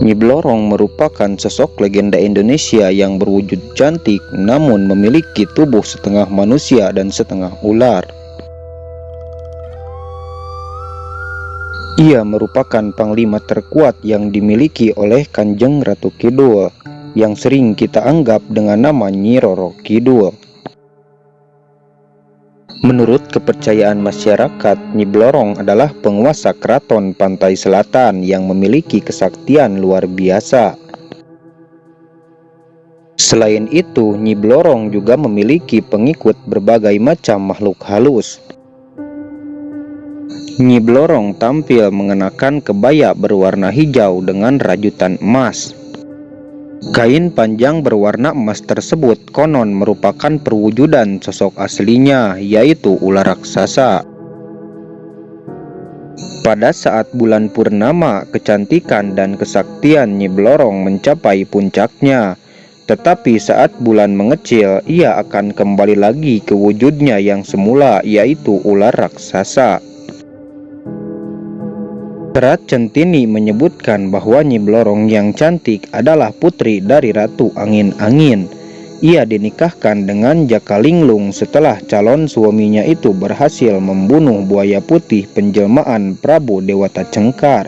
Nyi Blorong merupakan sosok legenda Indonesia yang berwujud cantik namun memiliki tubuh setengah manusia dan setengah ular. Ia merupakan panglima terkuat yang dimiliki oleh Kanjeng Ratu Kidul yang sering kita anggap dengan nama Nyi Roro Kidul. Menurut kepercayaan masyarakat, Nyi Blorong adalah penguasa keraton pantai selatan yang memiliki kesaktian luar biasa. Selain itu, Nyi Blorong juga memiliki pengikut berbagai macam makhluk halus. Nyi Blorong tampil mengenakan kebaya berwarna hijau dengan rajutan emas. Kain panjang berwarna emas tersebut konon merupakan perwujudan sosok aslinya, yaitu ular raksasa. Pada saat bulan purnama, kecantikan dan kesaktian Nyi Blorong mencapai puncaknya. Tetapi saat bulan mengecil, ia akan kembali lagi ke wujudnya yang semula, yaitu ular raksasa. Serat Centini menyebutkan bahwa Nyi Blorong yang cantik adalah putri dari Ratu Angin-Angin. Ia dinikahkan dengan Jaka Linglung setelah calon suaminya itu berhasil membunuh buaya putih penjelmaan Prabu Dewata Cengkar.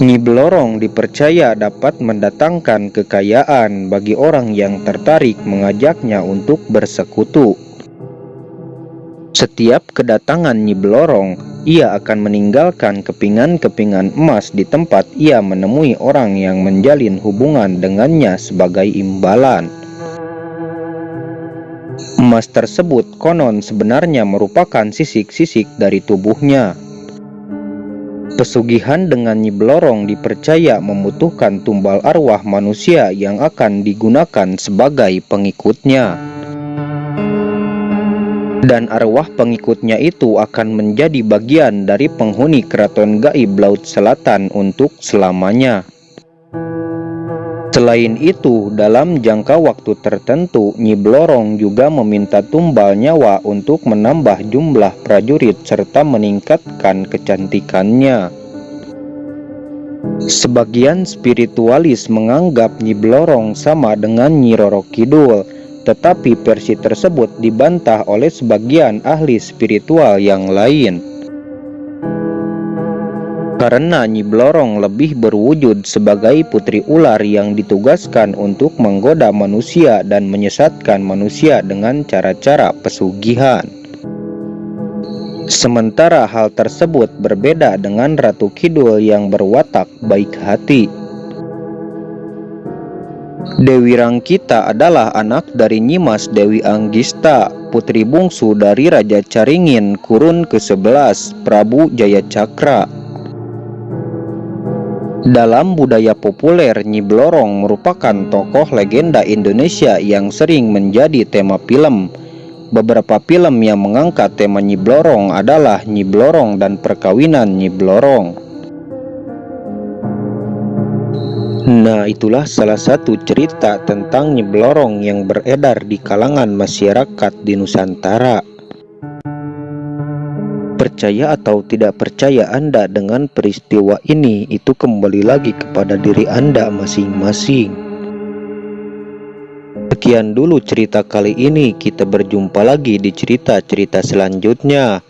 Nyi Blorong dipercaya dapat mendatangkan kekayaan bagi orang yang tertarik mengajaknya untuk bersekutu. Setiap kedatangan Nyi Blorong, ia akan meninggalkan kepingan-kepingan emas di tempat ia menemui orang yang menjalin hubungan dengannya sebagai imbalan. Emas tersebut konon sebenarnya merupakan sisik-sisik dari tubuhnya. Pesugihan dengan Nyi Blorong dipercaya membutuhkan tumbal arwah manusia yang akan digunakan sebagai pengikutnya dan arwah pengikutnya itu akan menjadi bagian dari penghuni keraton gaib Laut Selatan untuk selamanya. Selain itu, dalam jangka waktu tertentu, Nyi Blorong juga meminta tumbal nyawa untuk menambah jumlah prajurit serta meningkatkan kecantikannya. Sebagian spiritualis menganggap Nyi Blorong sama dengan Nyi Roro Kidul, tetapi versi tersebut dibantah oleh sebagian ahli spiritual yang lain. Karena Nyi Blorong lebih berwujud sebagai putri ular yang ditugaskan untuk menggoda manusia dan menyesatkan manusia dengan cara-cara pesugihan. Sementara hal tersebut berbeda dengan Ratu Kidul yang berwatak baik hati. Dewi Rangkita adalah anak dari Nyimas Dewi Anggista, putri bungsu dari Raja Caringin kurun ke-11 Prabu Jayacakra. Dalam budaya populer, Nyi Blorong merupakan tokoh legenda Indonesia yang sering menjadi tema film. Beberapa film yang mengangkat tema Nyi Blorong adalah Nyi Blorong dan Perkawinan Nyi Blorong. Nah itulah salah satu cerita tentang Nyi Blorong yang beredar di kalangan masyarakat di Nusantara. Percaya atau tidak percaya Anda dengan peristiwa ini itu kembali lagi kepada diri Anda masing-masing. Sekian dulu cerita kali ini. Kita berjumpa lagi di cerita-cerita selanjutnya